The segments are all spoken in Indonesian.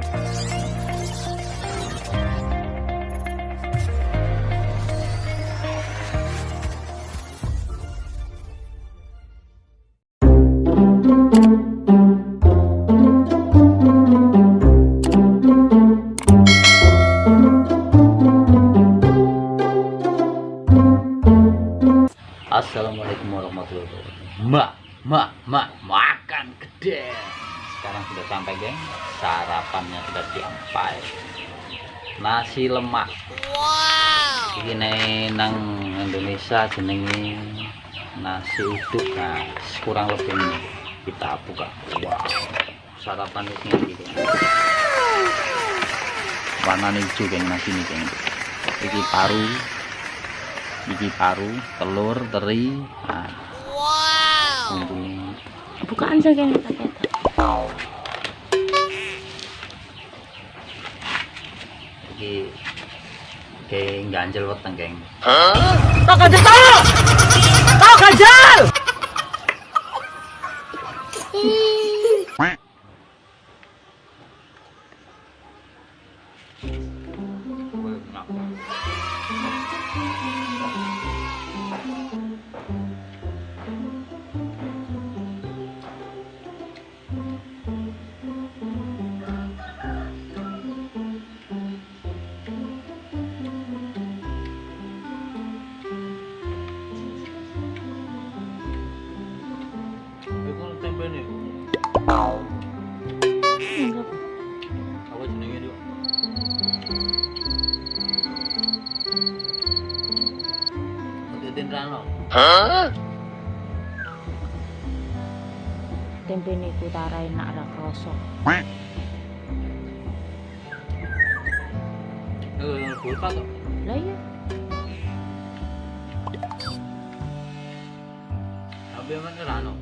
you sudah sampai geng. Sarapannya sudah sampai Nasi lemak. Wow. Ini nang Indonesia jenenge Nasi uduk Nah kurang lebih ini. Kita buka. Wow. Sarapan ini gitu Warna hijau geng nasi ini geng. Ini paru. Iki paru telur teri. Nah. wow. Bukaan saja yang pakai iki kayak ganjel weteng geng. Tak ganjel tak ganjel Hah? Tempe niku tarai nak ra kroso. Eh, kulkas kok. Lah iya. Tapi emang ora ono.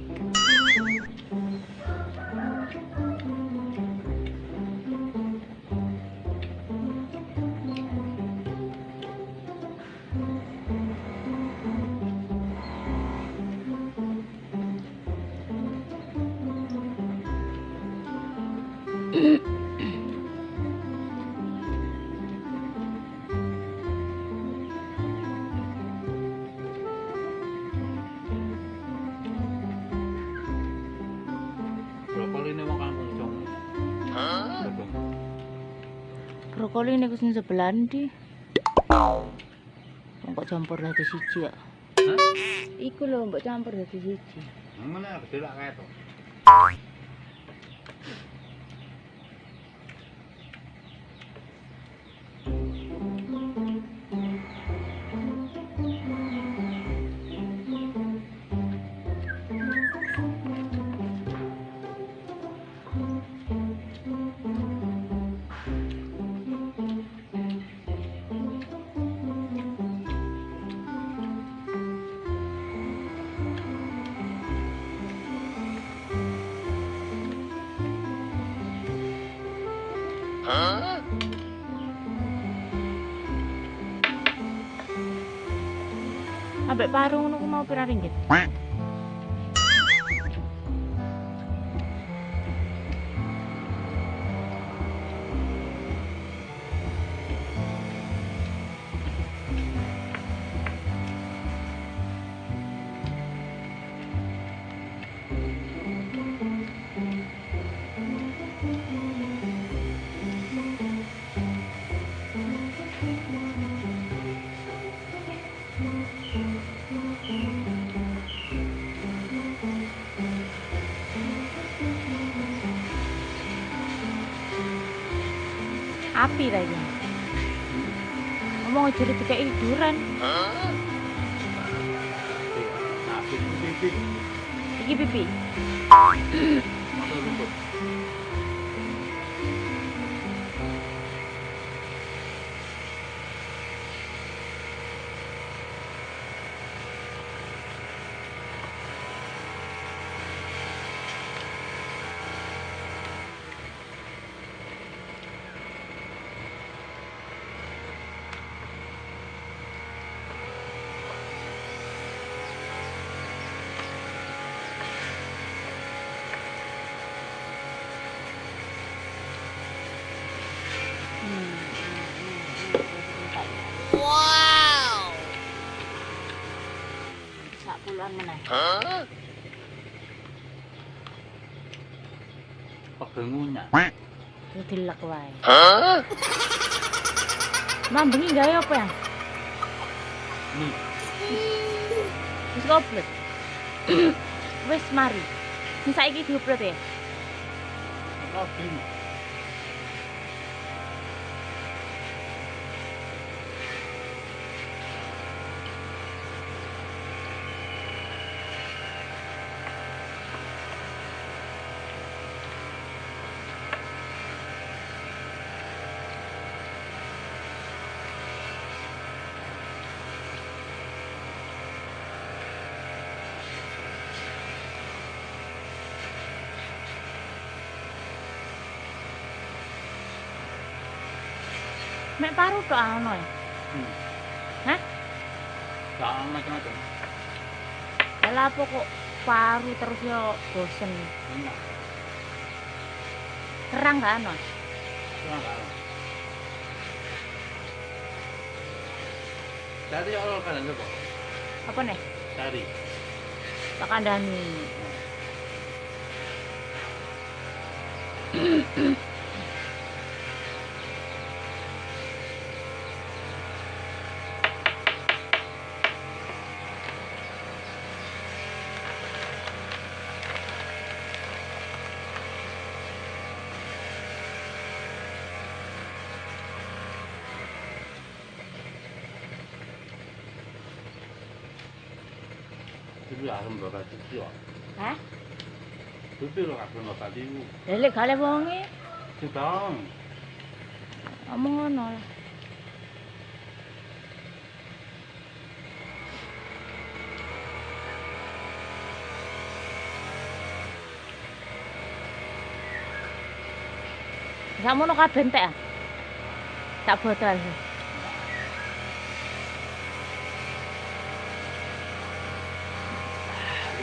Mm-hmm. brokoli niku sing sebelah ndi kok campur dadi siji ya Hah? iku lho mbok campur dadi siji. Mana gede lah kayak ambek paru ngono mau pira ringgit api ta iki ngomong jadi tiga hiduran Nah, pipi Huh? Okay, muna. Little lakway. Huh? Hah? bringin gaya apa yan? Me. Who's the uplet? Where's Mari? Nisa ikit uplet eh. Oh. Mek paru tok ono ya. Hmm. Hah? Gak macam-macam. Lah apa kok paru terus yo bosen. Enak. Kerang gak ono. Kurang gak Allah kalian coba. Apa nih? Cari. Tak kandani. Dulu aku bakal cuci kok. Hah? Dulu lo nggak tadi. Lele kale bongi. Sedang. Omong ngono lah. Kamu no kabeh entek ah? Tak botol.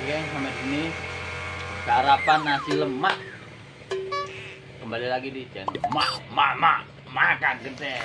Oke, sampai sini sarapan nasi lemak. Kembali lagi di channel Mak, Mak, Mak, makan gede.